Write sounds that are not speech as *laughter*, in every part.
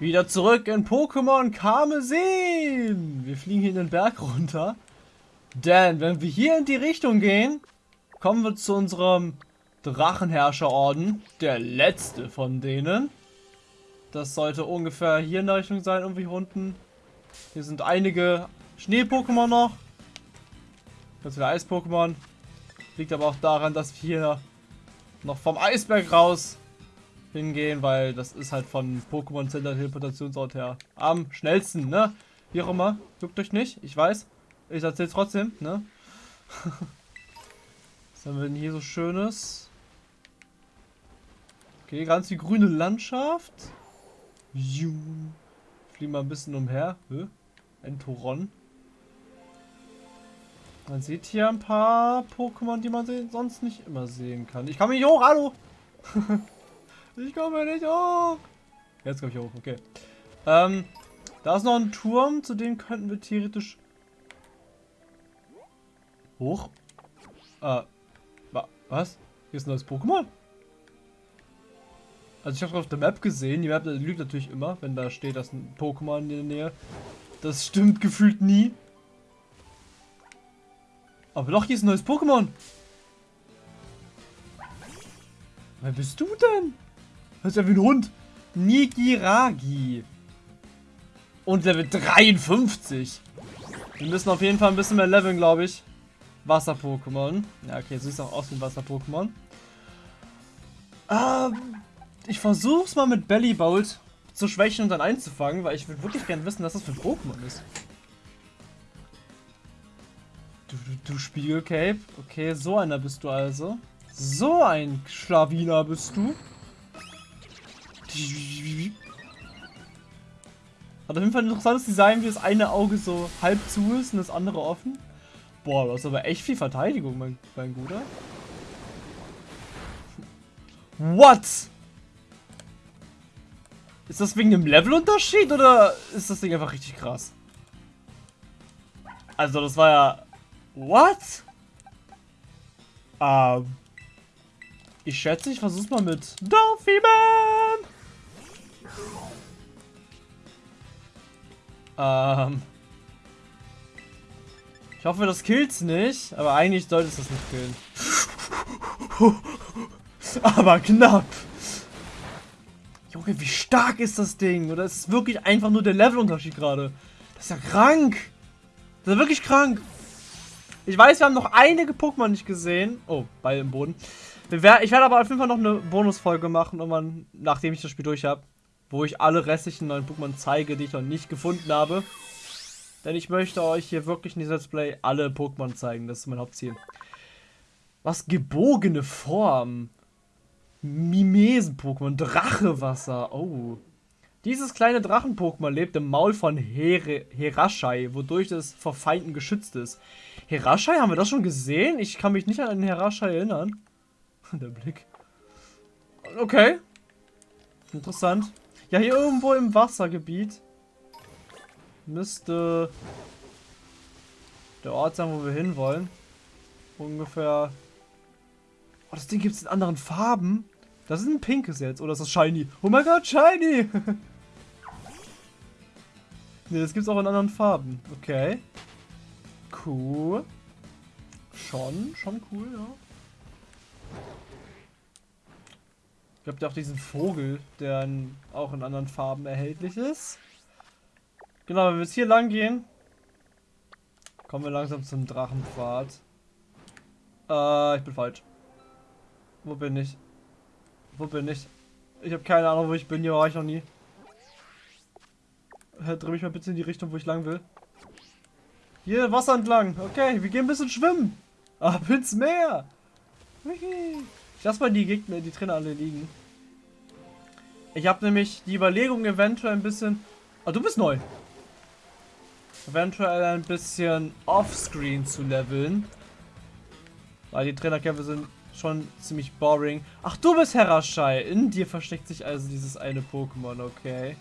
Wieder zurück in Pokémon Karmesin. Wir fliegen hier in den Berg runter. Denn wenn wir hier in die Richtung gehen, kommen wir zu unserem Drachenherrscherorden. Der letzte von denen. Das sollte ungefähr hier in der Richtung sein, irgendwie unten. Hier sind einige Schnee-Pokémon noch. Ganz viele Eis-Pokémon. Liegt aber auch daran, dass wir hier noch vom Eisberg raus hingehen, weil das ist halt von Pokémon Center Teleportationsort her am schnellsten, ne? Wie auch immer, juckt euch nicht, ich weiß. Ich erzähl's trotzdem, ne? *laughs* Was haben wir denn hier so Schönes? Okay, ganz die grüne Landschaft. Juh. Fliegen mal ein bisschen umher. Hä? Ein Toron. Man sieht hier ein paar Pokémon, die man sonst nicht immer sehen kann. Ich komme nicht hoch, hallo! *laughs* Ich komme nicht hoch. Jetzt komme ich hoch, okay. Ähm, da ist noch ein Turm, zu dem könnten wir theoretisch hoch. Äh, wa was? Hier ist ein neues Pokémon? Also ich habe auf der Map gesehen, die Map lügt natürlich immer, wenn da steht, dass ein Pokémon in der Nähe. Das stimmt gefühlt nie. Aber doch, hier ist ein neues Pokémon. Wer bist du denn? Das ist ja wie ein Hund. Nigiragi. Und Level 53. Wir müssen auf jeden Fall ein bisschen mehr leveln, glaube ich. Wasser-Pokémon. Ja, okay, sieht auch aus wie ein Wasser-Pokémon. Ähm, ich versuche es mal mit Bellybolt zu schwächen und dann einzufangen, weil ich würde wirklich gerne wissen, was das für ein Pokémon ist. Du, du, du Spiegelcape. Okay, so einer bist du also. So ein Schlawiner bist du. Hat auf jeden Fall ein interessantes Design, wie das eine Auge so halb zu ist und das andere offen. Boah, das ist aber echt viel Verteidigung, mein, mein Guter. What? Ist das wegen dem Levelunterschied oder ist das Ding einfach richtig krass? Also das war ja... What? Ähm... Ich schätze, ich versuch's mal mit Dolphyman! Ähm. Ich hoffe, das killt's nicht, aber eigentlich sollte es das nicht killen. *laughs* aber knapp. Junge, wie stark ist das Ding? Oder ist es wirklich einfach nur der Levelunterschied gerade? Das ist ja krank. Das ist wirklich krank. Ich weiß, wir haben noch einige Pokémon nicht gesehen. Oh, Ball im Boden. Ich werde aber auf jeden Fall noch eine Bonusfolge machen, nachdem ich das Spiel durch habe wo ich alle restlichen neuen Pokémon zeige, die ich noch nicht gefunden habe. Denn ich möchte euch hier wirklich in diesem Let's Play alle Pokémon zeigen. Das ist mein Hauptziel. Was gebogene Form. Mimesen-Pokémon. Drachewasser. Oh. Dieses kleine Drachen-Pokémon lebt im Maul von Her Herashai, wodurch es vor Feinden geschützt ist. Herashai, haben wir das schon gesehen? Ich kann mich nicht an einen Herashai erinnern. *laughs* Der Blick. Okay. Interessant. Ja, hier irgendwo im Wassergebiet müsste der Ort sein, wo wir hinwollen. Ungefähr... Oh, das Ding gibt es in anderen Farben. Das ist ein pinkes jetzt. Oder ist das shiny? Oh mein Gott, shiny! *laughs* ne, das gibt es auch in anderen Farben. Okay. Cool. Schon, schon cool, ja. Ich glaube, auch diesen Vogel, der in, auch in anderen Farben erhältlich ist. Genau, wenn wir jetzt hier lang gehen, kommen wir langsam zum Drachenpfad. Äh, ich bin falsch. Wo bin ich? Wo bin ich? Ich habe keine Ahnung, wo ich bin. Hier war ich noch nie. Dreh mich mal bitte in die Richtung, wo ich lang will. Hier, Wasser entlang. Okay, wir gehen ein bisschen schwimmen. Ab ins Meer. Ich lass mal die Gegner, die Trainer alle liegen. Ich habe nämlich die Überlegung eventuell ein bisschen... Oh, du bist neu. Eventuell ein bisschen offscreen zu leveln. Weil die Trainerkämpfe sind schon ziemlich boring. Ach, du bist Herashai. In dir versteckt sich also dieses eine Pokémon, okay.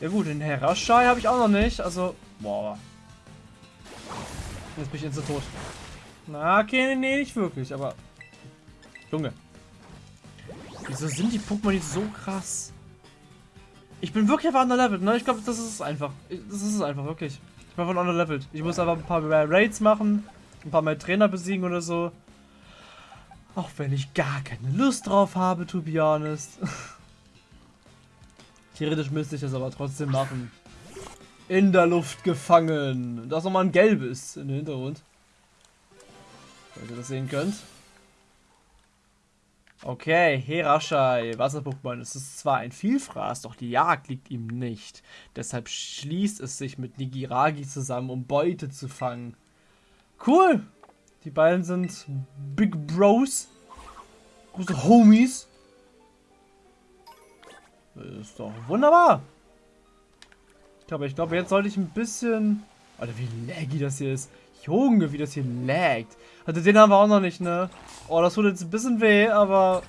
Ja gut, den Herashai habe ich auch noch nicht. Also, boah. Jetzt bin ich instant tot. Na, okay, nee, nicht wirklich, aber Junge. Wieso sind die Pokémon nicht so krass? Ich bin wirklich einfach underleveled, ne? Ich glaube, das ist es einfach. Das ist es einfach, wirklich. Ich bin einfach underleveled. Ich muss einfach ein paar mehr Raids machen, ein paar mehr Trainer besiegen oder so. Auch wenn ich gar keine Lust drauf habe, to be honest. *laughs* Theoretisch müsste ich das aber trotzdem machen. In der Luft gefangen. Da ist nochmal ein gelbes in den Hintergrund. Falls ihr das sehen könnt. Okay, Herashai, Wasser-Pokémon. Es ist zwar ein Vielfraß, doch die Jagd liegt ihm nicht. Deshalb schließt es sich mit Nigiragi zusammen, um Beute zu fangen. Cool! Die beiden sind Big Bros. Große Homies. Das ist doch wunderbar. Ich glaube, ich glaube, jetzt sollte ich ein bisschen... Alter, wie laggy das hier ist. Junge, wie das hier laggt. Also den haben wir auch noch nicht, ne? Oh, das tut jetzt ein bisschen weh, aber...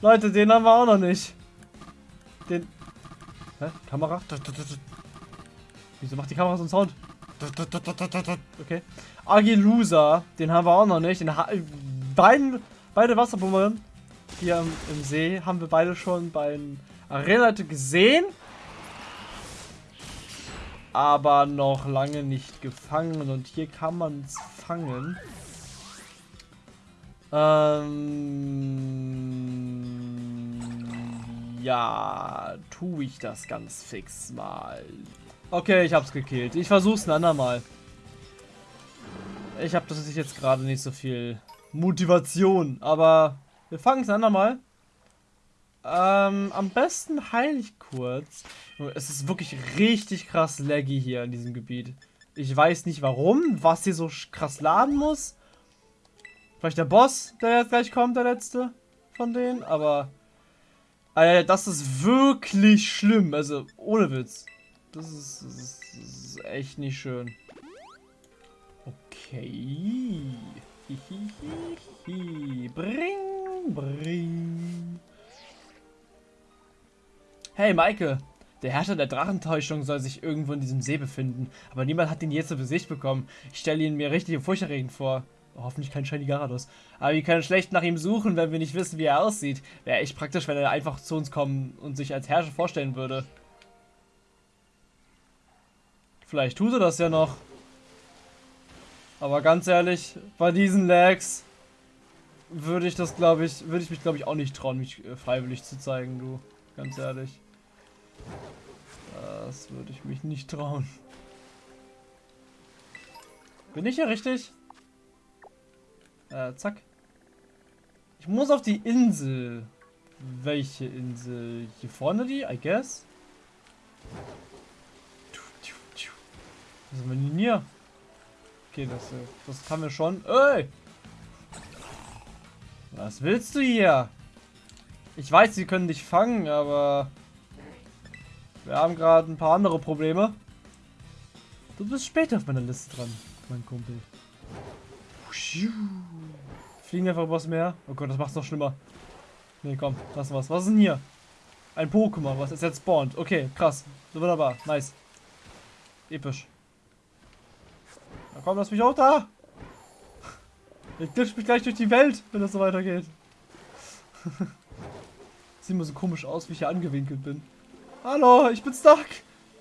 Leute, den haben wir auch noch nicht. Den... Hä? Kamera? Wieso macht die Kamera so einen Sound? Okay. Agilusa, den haben wir auch noch nicht. Den ha beiden, beide Wasserpumpen hier im, im, See haben wir beide schon bei Arena gesehen aber noch lange nicht gefangen. Und hier kann man es fangen. Ähm, ja, tue ich das ganz fix mal. Okay, ich hab's gekillt. Ich versuch's ein andermal. Ich habe das jetzt gerade nicht so viel Motivation, aber wir fangen es ein andermal. Ähm, am besten heile ich kurz. Es ist wirklich richtig krass laggy hier in diesem Gebiet. Ich weiß nicht warum, was hier so krass laden muss. Vielleicht der Boss, der jetzt gleich kommt, der letzte von denen, aber... Alter, das ist wirklich schlimm, also ohne Witz. Das ist, das ist, das ist echt nicht schön. Okay. Hihihihi. Bring, bring. Hey, Maike. Der Herrscher der Drachentäuschung soll sich irgendwo in diesem See befinden, aber niemand hat ihn je zu Gesicht bekommen. Ich stelle ihn mir richtig furchterregend vor. Hoffentlich kein Shiny Garados. Aber wir können schlecht nach ihm suchen, wenn wir nicht wissen, wie er aussieht. Wäre echt praktisch, wenn er einfach zu uns kommen und sich als Herrscher vorstellen würde. Vielleicht tut er das ja noch. Aber ganz ehrlich, bei diesen Lags würde ich das, glaube ich, würde ich mich, glaube ich, auch nicht trauen, mich äh, freiwillig zu zeigen, du. Ganz ehrlich. Das würde ich mich nicht trauen. Bin ich hier richtig? Äh, zack. Ich muss auf die Insel. Welche Insel? Hier vorne die, I guess? Was haben wir denn hier? Okay, das, das kann wir schon. Ey! Was willst du hier? Ich weiß, sie können dich fangen, aber... Wir haben gerade ein paar andere Probleme. Du bist später auf meiner Liste dran, mein Kumpel. Fliegen einfach übers Meer. Oh Gott, das macht's noch schlimmer. Nee, komm, lass was. Was ist denn hier? Ein Pokémon, was ist jetzt spawnt. Okay, krass. Wunderbar. Nice. Episch. Na komm, lass mich auch da. Ich glitsch mich gleich durch die Welt, wenn das so weitergeht. *laughs* Sieht immer so komisch aus, wie ich hier angewinkelt bin. Hallo, ich bin stuck.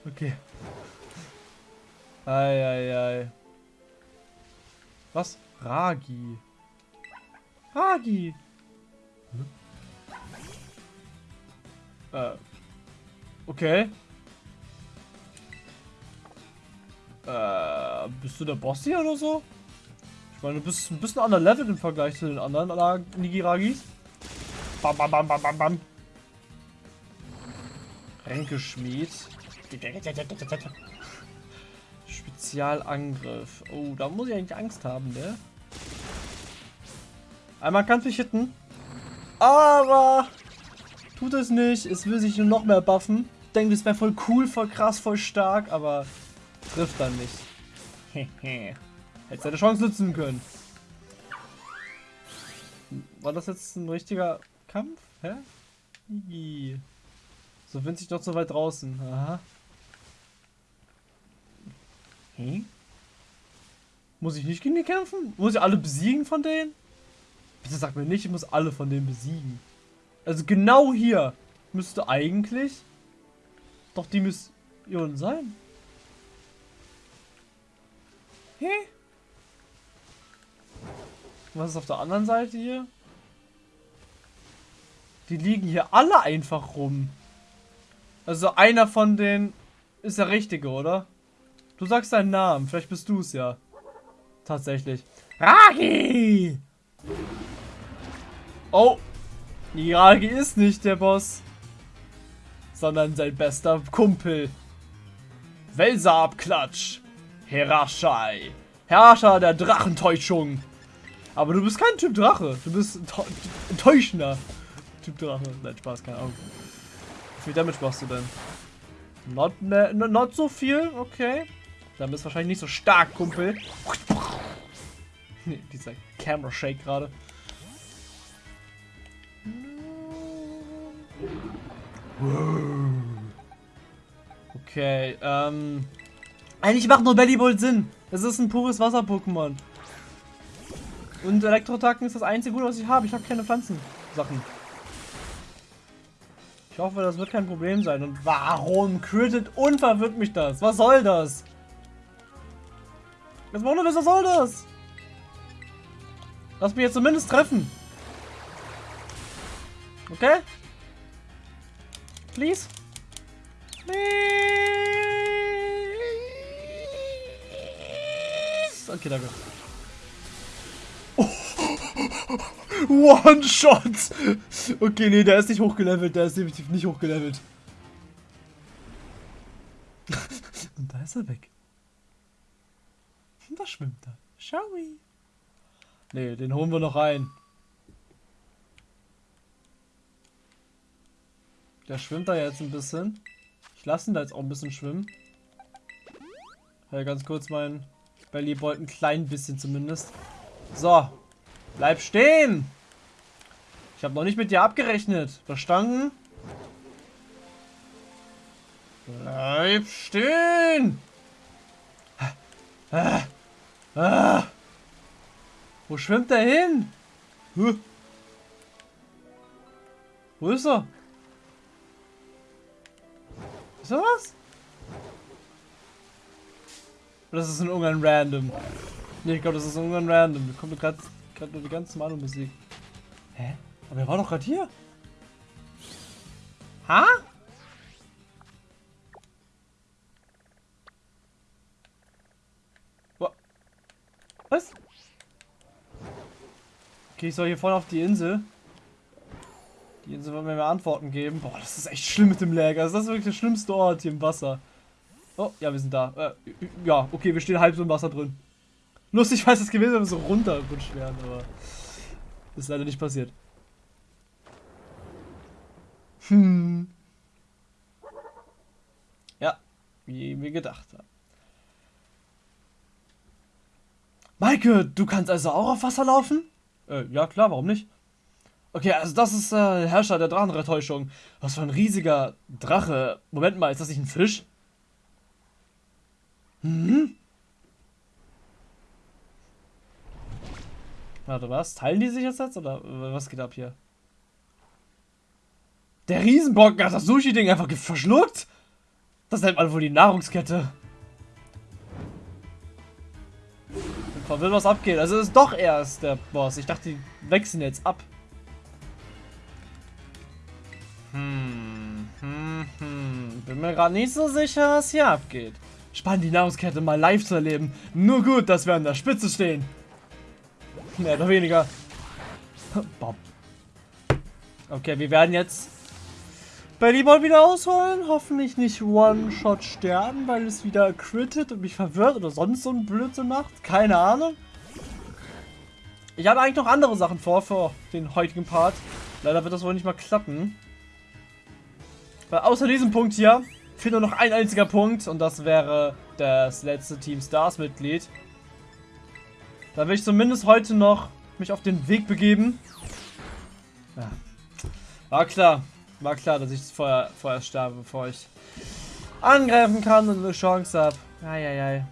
Okay. Eieiei. Was? Ragi. Ragi. Hm? Äh. Okay. Äh, bist du der Boss hier oder so? Ich meine, du bist ein bisschen anderer Level im Vergleich zu den anderen Nigiragis. Bam, bam, bam, bam, bam, bam. Ränkeschmied. Spezialangriff. Oh, da muss ich eigentlich Angst haben, ne? Einmal kann es mich hitten. Aber tut es nicht. Es will sich nur noch mehr buffen. Denkt, es wäre voll cool, voll krass, voll stark, aber trifft dann nicht. *laughs* Hätte seine Chance nutzen können. War das jetzt ein richtiger Kampf? Hä? So winzig doch so weit draußen. Aha. Hm? Muss ich nicht gegen die kämpfen? Muss ich alle besiegen von denen? Bitte sag mir nicht, ich muss alle von denen besiegen. Also genau hier müsste eigentlich doch die Mission sein. Hä? Was ist auf der anderen Seite hier? Die liegen hier alle einfach rum. Also einer von denen ist der richtige, oder? Du sagst deinen Namen, vielleicht bist du es ja. Tatsächlich. Ragi! Oh, Ragi ist nicht der Boss, sondern sein bester Kumpel. Welser-Abklatsch. Herashai. Herrscher der Drachentäuschung. Aber du bist kein Typ Drache. Du bist ein täuschender Typ Drache. Nein, Spaß, keine Ahnung. Wie viel Damage machst du denn? Not, ne, not so viel, okay. Dann bist du wahrscheinlich nicht so stark, Kumpel. *laughs* Dieser Camera Shake gerade. Okay, ähm. Eigentlich macht nur Bellyball Sinn. Es ist ein pures Wasser-Pokémon. Und Elektroattacken ist das einzige Gute, was ich habe. Ich habe keine Pflanzensachen. Ich hoffe, das wird kein Problem sein. Und warum crittet unverwirrt mich das? Was soll das? Jetzt mal was soll das? Lass mich jetzt zumindest treffen. Okay? Please? Please? Okay, danke. One Shot! Okay, nee, der ist nicht hochgelevelt. Der ist definitiv nicht hochgelevelt. *laughs* Und da ist er weg. Und da schwimmt er. Schau wie. Nee, den holen wir noch rein. Der schwimmt da jetzt ein bisschen. Ich lasse ihn da jetzt auch ein bisschen schwimmen. Ja, ganz kurz mein Bellyboy ein klein bisschen zumindest. So, Bleib stehen! Ich habe noch nicht mit dir abgerechnet. Verstanden? Bleib stehen! Ah, ah. Wo schwimmt er hin? Huh. Wo ist er? Ist er was? Das ist ein irgendein Random. Nee, ich glaube, das ist irgendein Random. Da kommt gerade gerade nur die ganz normale Musik. Hä? Aber er war doch gerade hier. Ha? Was? Okay, ich soll hier vorne auf die Insel. Die Insel wird mir mehr Antworten geben. Boah, das ist echt schlimm mit dem Lag. Also das ist wirklich der schlimmste Ort hier im Wasser. Oh, ja, wir sind da. Äh, ja, okay, wir stehen halb so im Wasser drin. Lustig weiß es gewesen, wenn wir so runterrutscht wären, aber ist leider nicht passiert. Hm. Ja, wie wir gedacht haben. Maike, du kannst also auch auf Wasser laufen? Äh, ja klar, warum nicht? Okay, also das ist äh, Herrscher der Drachenrettäuschung. Was für ein riesiger Drache. Moment mal, ist das nicht ein Fisch? Hm? Warte, was? Teilen die sich jetzt jetzt? Oder was geht ab hier? Der Riesenbrocken hat das Sushi-Ding einfach verschluckt? Das nennt man wohl die Nahrungskette. Ich verwirrt, was abgeht. Also ist doch erst der Boss. Ich dachte, die wechseln jetzt ab. Hm, hm, hm. Bin mir gerade nicht so sicher, was hier abgeht. Spannend, die Nahrungskette mal live zu erleben. Nur gut, dass wir an der Spitze stehen. Mehr oder weniger. Bob. Okay, wir werden jetzt Bellyball wieder ausholen. Hoffentlich nicht One-Shot sterben, weil es wieder crittet und mich verwirrt oder sonst so ein Blödsinn macht. Keine Ahnung. Ich habe eigentlich noch andere Sachen vor für den heutigen Part. Leider wird das wohl nicht mal klappen. Weil außer diesem Punkt hier fehlt nur noch ein einziger Punkt und das wäre das letzte Team Stars Mitglied. Da will ich zumindest heute noch mich auf den Weg begeben. Ja. War klar. War klar, dass ich vorher, vorher sterbe, bevor ich angreifen kann und eine Chance habe. Eieiei.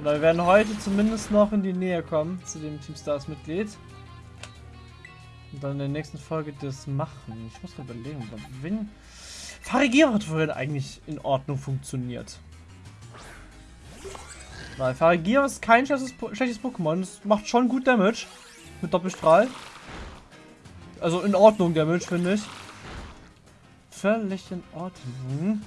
wir werden heute zumindest noch in die Nähe kommen zu dem Team Stars Mitglied. Und dann in der nächsten Folge das machen. Ich muss mal überlegen, wen, Farigiro hat vorhin eigentlich in Ordnung funktioniert. Weil Farigiro ist kein schlechtes, schlechtes Pokémon. Es macht schon gut Damage. Mit Doppelstrahl. Also in Ordnung Damage, finde ich. Völlig in Ordnung.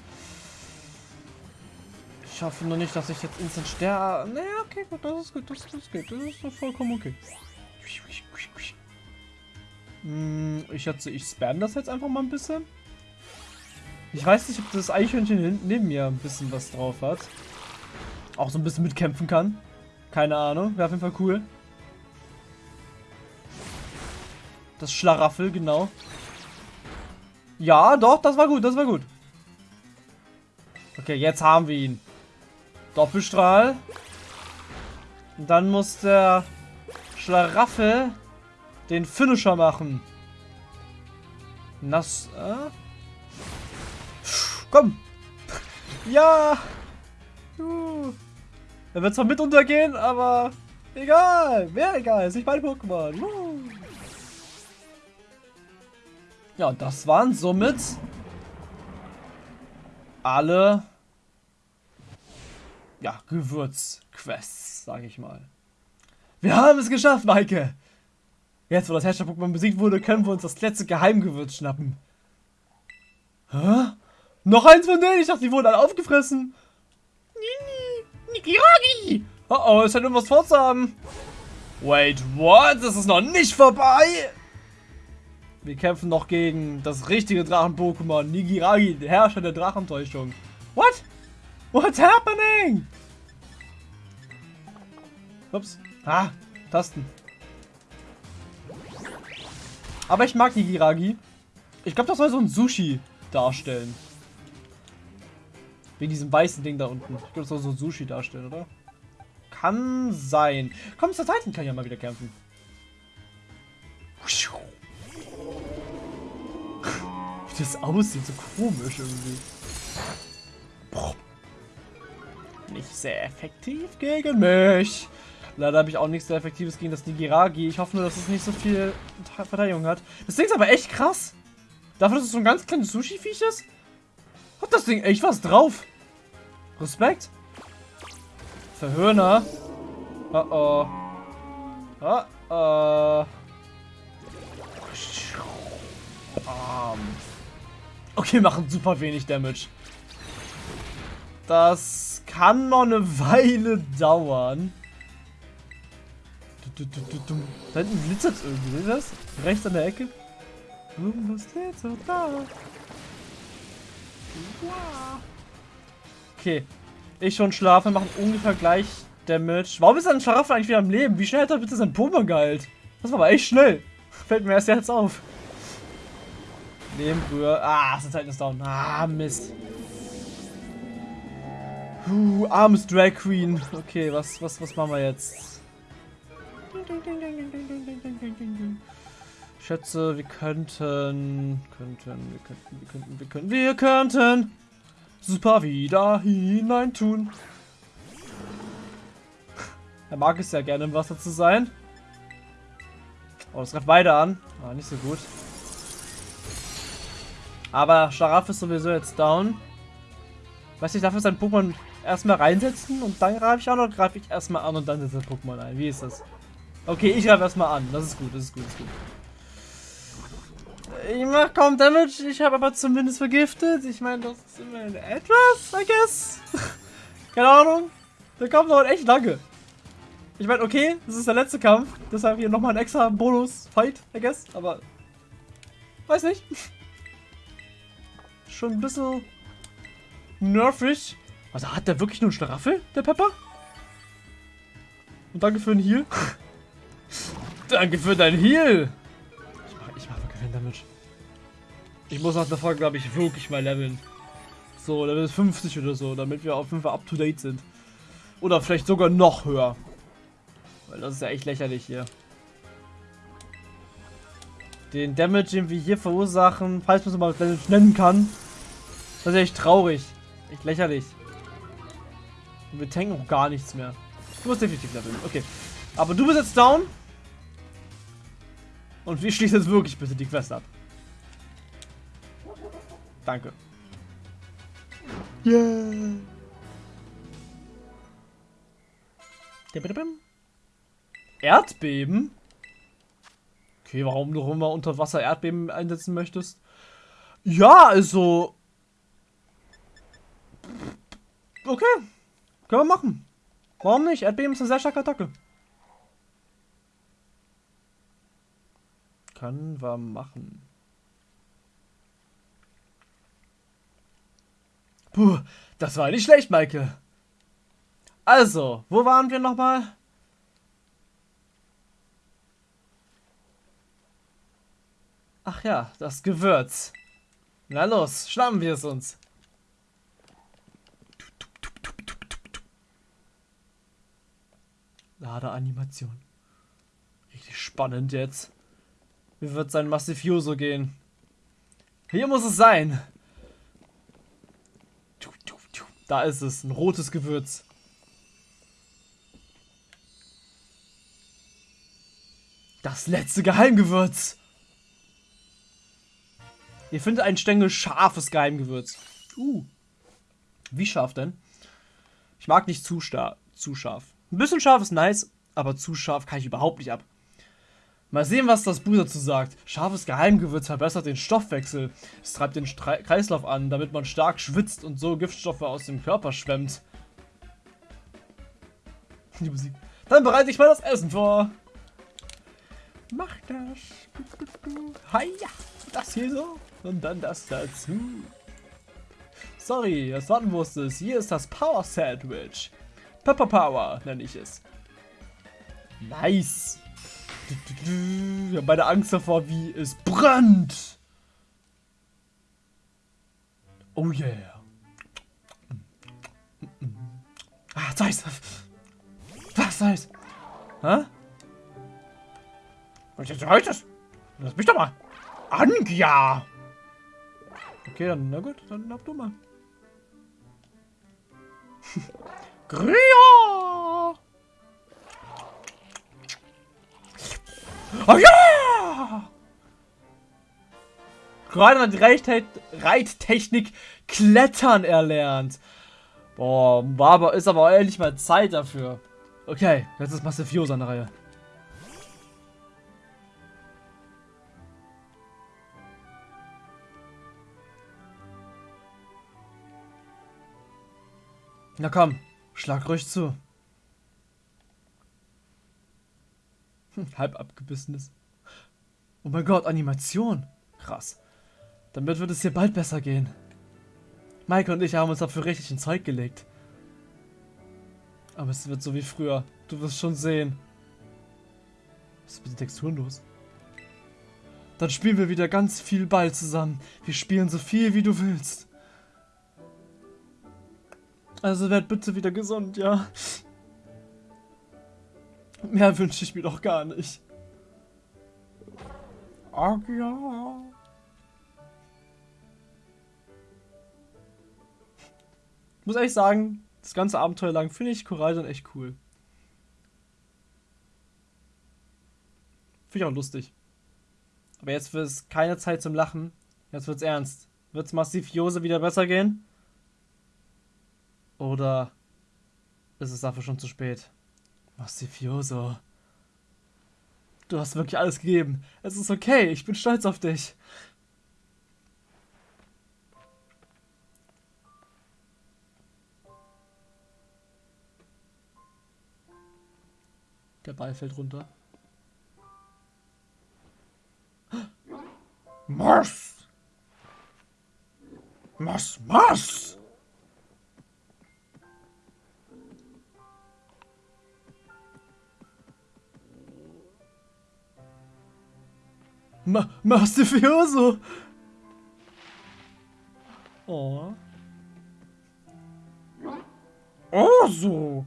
Ich hoffe nur nicht, dass ich jetzt instant sterbe. Naja, okay, gut, das ist gut, das, das geht. Das ist vollkommen okay. Hm, ich schätze, ich spam das jetzt einfach mal ein bisschen. Ich weiß nicht, ob das Eichhörnchen neben mir ein bisschen was drauf hat. Auch so ein bisschen mitkämpfen kann. Keine Ahnung, wäre auf jeden Fall cool. Das Schlaraffel, genau. Ja, doch, das war gut, das war gut. Okay, jetzt haben wir ihn. Doppelstrahl. Und dann muss der Schlaraffel den Finisher machen. Nass. Äh? Komm. Ja. Uh. Er wird zwar mit untergehen, aber egal. Wer egal. Ist nicht mein Pokémon. Ja, das waren somit alle ja, Gewürzquests, sage ich mal. Wir haben es geschafft, Maike! Jetzt, wo das Herrscher-Pokémon besiegt wurde, können wir uns das letzte Geheimgewürz schnappen. Hä? Noch eins von denen? Ich dachte, die wurden alle aufgefressen. Nini, Nikiragi! Oh oh, es scheint irgendwas vorzuhaben. Wait, what? Das ist noch nicht vorbei! Wir kämpfen noch gegen das richtige Drachen-Pokémon, Nigiragi, der Herrscher der Drachentäuschung. What? What's happening? Ups. Ah, Tasten. Aber ich mag Nigiragi. Ich glaube, das soll so ein Sushi darstellen. Wegen diesem weißen Ding da unten. Ich glaube, das soll so Sushi darstellen, oder? Kann sein. Komm, zur Titan kann ja mal wieder kämpfen. Wie das aussieht, so komisch irgendwie. Nicht sehr effektiv gegen mich. Leider habe ich auch nichts sehr Effektives gegen das Nigiragi. Ich hoffe nur, dass es nicht so viel Verteidigung hat. Das Ding ist aber echt krass. Dafür, dass es so ein ganz kleines Sushi-Viech ist, hat das Ding echt was drauf. Respekt. Verhöhner. Oh oh. Oh oh. Okay, machen super wenig Damage. Das kann noch eine Weile dauern. Da hinten glitzert irgendwie, seht ihr das? Rechts an der Ecke. Irgendwas glitzert da. Okay. Ich schon schlafe, machen ungefähr gleich Damage. Warum ist ein Schlaraffel eigentlich wieder am Leben? Wie schnell hat er bitte sein Pokémon geheilt? Das war aber echt schnell. *laughs* Fällt mir erst jetzt auf. Nebenbrühe. Ah, ist halt down. Ah, Mist. Puh, armes Drag Queen. Okay, was, was, was machen wir jetzt? Ich schätze, wir könnten, könnten, wir könnten, wir könnten, wir könnten, wir könnten super wieder hineintun. Er mag es ja gerne im Wasser zu sein. Oh, das greift beide an. Ah, nicht so gut. Aber Scharaf ist sowieso jetzt down. Weiß ich, darf er sein Pokémon erstmal reinsetzen und dann greife ich an oder greife ich erstmal an und dann setze ich Pokémon ein? Wie ist das? Okay, ich greife erstmal an. Das ist gut, das ist gut, das ist gut. Ich mache kaum Damage, ich habe aber zumindest vergiftet. Ich meine, das ist immerhin etwas, I guess. *laughs* Keine Ahnung. Der Kampf dauert echt lange. Ich meine, okay, das ist der letzte Kampf. Deshalb hier nochmal ein extra Bonus-Fight, I guess. Aber, weiß nicht. *laughs* Schon ein bisschen nervig. Also hat der wirklich nur einen Schlaraffel, der Pepper? Und danke für den Heal. *laughs* danke für dein Heal. Ich mach, ich mach wirklich keinen Damage. Ich muss nach der Folge, glaube ich, wirklich mal leveln. So, Level 50 oder so, damit wir auf jeden Fall up to date sind. Oder vielleicht sogar noch höher. Weil das ist ja echt lächerlich hier. Den Damage, den wir hier verursachen, falls man es mal Damage nennen kann. Das ist echt traurig. Echt lächerlich. Und wir tanken auch gar nichts mehr. Du musst definitiv leveln. Okay. Aber du bist jetzt down. Und wir schließen jetzt wirklich bitte die Quest ab. Danke. Yeah. Erdbeben? Okay, warum du immer unter Wasser Erdbeben einsetzen möchtest? Ja, also. Okay. Können wir machen. Warum nicht? Erdbeben ist eine sehr starke Attacke. Können wir machen. Puh, das war nicht schlecht, Michael. Also, wo waren wir nochmal? Ach ja, das Gewürz. Na los, schnappen wir es uns. Ladeanimation. Richtig spannend jetzt. Wie wird sein Massifioso gehen? Hier muss es sein. Da ist es, ein rotes Gewürz. Das letzte Geheimgewürz. Ihr findet einen Stängel scharfes Geheimgewürz. Uh. Wie scharf denn? Ich mag nicht zu, zu scharf. Ein bisschen scharf ist nice, aber zu scharf kann ich überhaupt nicht ab. Mal sehen, was das Buch dazu sagt. Scharfes Geheimgewürz verbessert den Stoffwechsel. Es treibt den Stre Kreislauf an, damit man stark schwitzt und so Giftstoffe aus dem Körper schwemmt. *laughs* Die Musik. Dann bereite ich mal das Essen vor. Mach das. Hiya. Das hier so. Und dann das dazu. Sorry, das warten musstest. Hier ist das Power Sandwich. Pepper Power nenne ich es. Nice. Ich habe meine Angst davor, wie es brennt. Oh yeah. Ah, ist Was ist? Hä? Was jetzt heißt das? Lass mich doch mal. Anja! Okay, dann, na gut, dann hab du mal. *laughs* Gria! Oh ja! Gerade hat die Reittechnik Klettern erlernt. Boah, war aber, ist aber endlich mal Zeit dafür. Okay, jetzt ist Massifiosa an der Reihe. Na komm, schlag ruhig zu. *laughs* Halb abgebissenes. Oh mein Gott, Animation. Krass. Damit wird es dir bald besser gehen. Maike und ich haben uns dafür richtig ins Zeug gelegt. Aber es wird so wie früher. Du wirst schon sehen. Was ist mit den Texturen los? Dann spielen wir wieder ganz viel Ball zusammen. Wir spielen so viel, wie du willst. Also werd bitte wieder gesund, ja? Mehr wünsche ich mir doch gar nicht. Ach ja. Ich muss ehrlich sagen, das ganze Abenteuer lang finde ich Korallen echt cool. Finde ich auch lustig. Aber jetzt wird es keine Zeit zum Lachen. Jetzt wird's ernst. Wird's massiv Jose wieder besser gehen? Oder ist es dafür schon zu spät? Massifioso. Du hast wirklich alles gegeben. Es ist okay, ich bin stolz auf dich. Der Ball fällt runter. *gasps* Mars! Mars, Mars! Ma Mastifioso! Oh. Oh, so.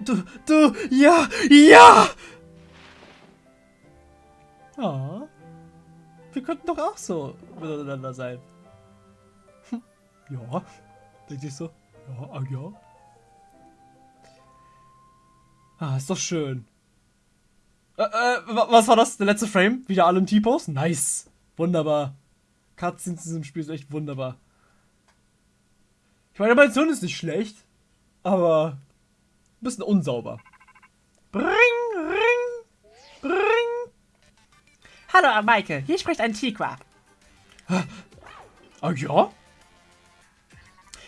Du, du, ja, ja! Ah. Wir könnten doch auch so miteinander sein. Hm. Ja, denke ich so. Ja, ah, ja. Ah, ist doch schön. Äh, äh, was war das? Der letzte Frame? Wieder alle im T-Pose? Nice. Wunderbar. Cutscenes in diesem Spiel sind echt wunderbar. Ich meine, mein Sohn ist nicht schlecht, aber ein bisschen unsauber. Bring, ring, bring. Hallo, Maike, hier spricht Antiqua. Ah ja?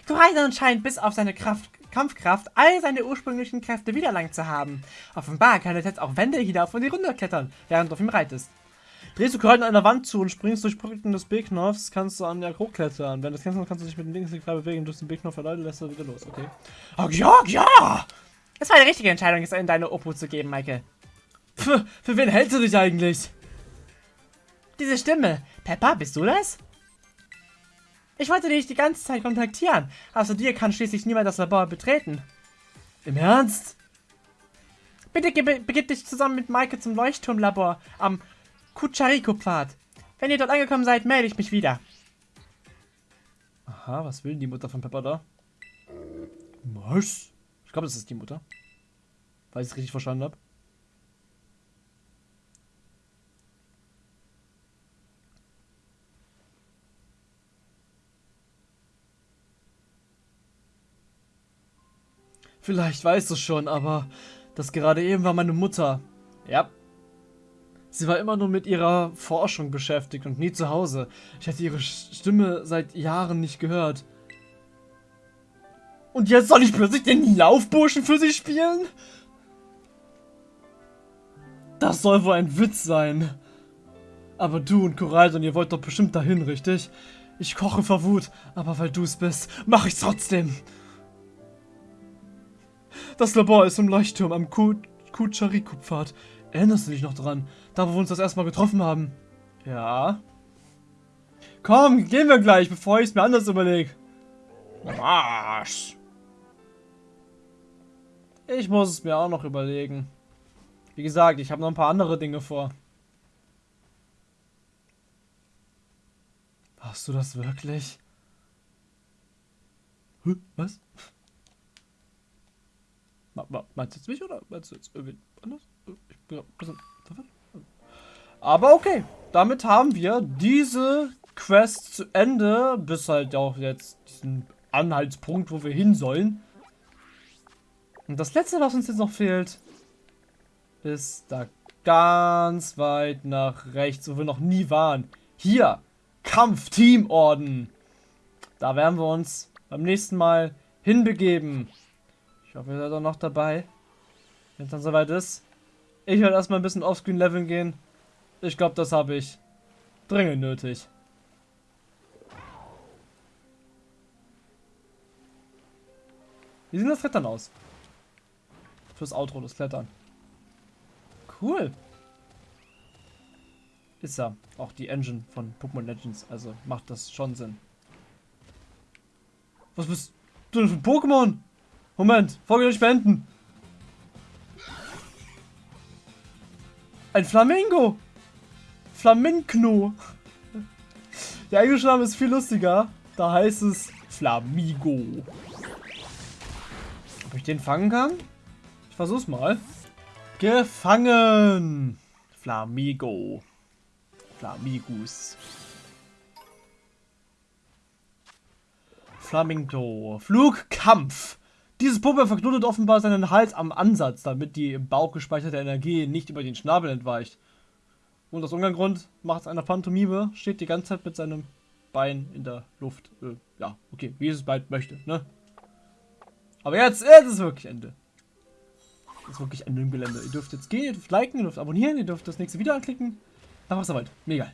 Koraidon scheint bis auf seine Kraft, Kampfkraft all seine ursprünglichen Kräfte wiedererlangt zu haben. Offenbar kann er jetzt auch Wände hinauf und die runter klettern, während du auf ihm reitest. Drehst du Koraidon einer Wand zu und springst durch Brücken des B-Knopfs, kannst du an der hochklettern. Wenn du das kennst, kannst du dich mit dem Linksklick frei bewegen, durch den B-Knopf erläutern, lässt du wieder los, okay? Ach ja, ja! Es war eine richtige Entscheidung, es in deine Opu zu geben, Maike. Für, für wen hältst du dich eigentlich? Diese Stimme. Peppa, bist du das? Ich wollte dich die ganze Zeit kontaktieren. Außer dir kann schließlich niemand das Labor betreten. Im Ernst? Bitte begib dich zusammen mit Maike zum Leuchtturmlabor am Kuchariko-Pfad. Wenn ihr dort angekommen seid, melde ich mich wieder. Aha, was will die Mutter von Peppa da? Was? Ich glaube, das ist die Mutter. Weil ich es richtig verstanden habe. Vielleicht weißt du schon, aber das gerade eben war meine Mutter. Ja. Sie war immer nur mit ihrer Forschung beschäftigt und nie zu Hause. Ich hatte ihre Stimme seit Jahren nicht gehört. Und jetzt soll ich plötzlich den Laufburschen für sie spielen? Das soll wohl ein Witz sein. Aber du und Koraidon, ihr wollt doch bestimmt dahin, richtig? Ich koche vor Wut, aber weil du es bist, mache ich's trotzdem. Das Labor ist im Leuchtturm am Kuchariku-Pfad. Erinnerst du dich noch dran? Da, wo wir uns das erstmal getroffen haben. Ja. Komm, gehen wir gleich, bevor ich es mir anders überlege. Was? Ich muss es mir auch noch überlegen. Wie gesagt, ich habe noch ein paar andere Dinge vor. Hast du das wirklich? Was? Meinst du jetzt mich oder meinst du jetzt irgendwie anders? Ich bin ein bisschen. Aber okay, damit haben wir diese Quest zu Ende, bis halt auch jetzt diesen Anhaltspunkt, wo wir hin sollen. Und das letzte, was uns jetzt noch fehlt, ist da ganz weit nach rechts, wo wir noch nie waren. Hier, Kampf-Team-Orden. Da werden wir uns beim nächsten Mal hinbegeben. Ich hoffe, ihr seid auch noch dabei. Wenn es dann soweit ist. Ich werde erstmal ein bisschen offscreen leveln gehen. Ich glaube, das habe ich dringend nötig. Wie sieht das Klettern aus? Fürs Outro, das Klettern. Cool. Ist ja auch die Engine von Pokémon Legends, also macht das schon Sinn. Was bist du denn für ein Pokémon? Moment, Folge nicht beenden. Ein Flamingo. Flamingo. Der englische Name ist viel lustiger. Da heißt es Flamigo. Ob ich den fangen kann? Ich versuch's mal. Gefangen. Flamigo. Flamigus. Flamingo. Flugkampf. Dieses Puppe verknotet offenbar seinen Hals am Ansatz, damit die im Bauch gespeicherte Energie nicht über den Schnabel entweicht. Und aus irgendeinem Grund macht es einer Pantomime, steht die ganze Zeit mit seinem Bein in der Luft. Äh, ja, okay, wie es es bald möchte, ne? Aber jetzt, jetzt ist wirklich Ende. Jetzt ist wirklich Ende im Gelände. Ihr dürft jetzt gehen, ihr dürft liken, ihr dürft abonnieren, ihr dürft das nächste Video anklicken. Dann war's soweit. Mega.